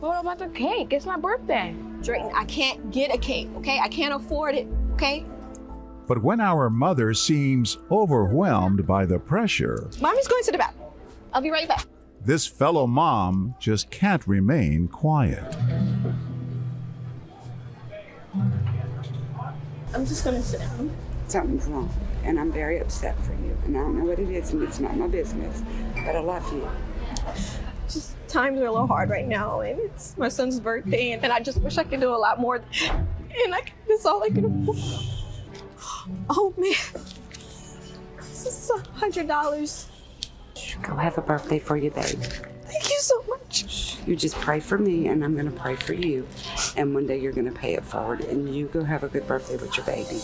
What about the cake? It's my birthday. Drayton, I can't get a cake, okay? I can't afford it, okay? But when our mother seems overwhelmed by the pressure, Mommy's going to the bathroom. I'll be right back. this fellow mom just can't remain quiet. I'm just gonna sit down. something's wrong and I'm very upset for you. And I don't know what it is and it's not my business, but I love you. Just times are a little hard right now, and it's my son's birthday, and, and I just wish I could do a lot more. And I, that's all I can afford. Oh man, this is a hundred dollars. Go have a birthday for you, babe. Thank you so much. You just pray for me and I'm gonna pray for you. And one day you're gonna pay it forward and you go have a good birthday with your baby.